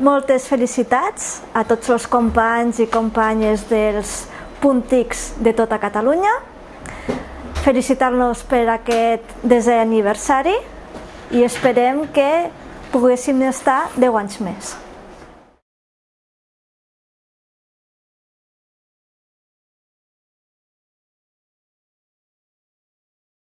Moltes felicitats a tots els companys i companyes dels puntics de tota Catalunya. Felicitar-nos per aquest desè aniversari i esperem que poguéssim estar 10 anys més.